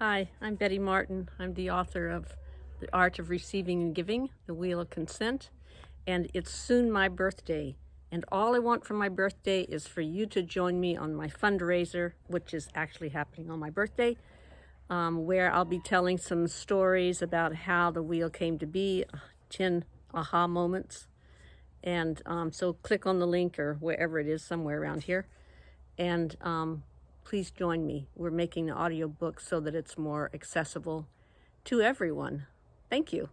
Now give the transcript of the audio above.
Hi, I'm Betty Martin. I'm the author of The Art of Receiving and Giving, The Wheel of Consent, and it's soon my birthday. And all I want for my birthday is for you to join me on my fundraiser, which is actually happening on my birthday, um, where I'll be telling some stories about how the wheel came to be, 10 aha moments. And um, so click on the link or wherever it is, somewhere around here. And um, please join me. We're making the audiobook so that it's more accessible to everyone. Thank you.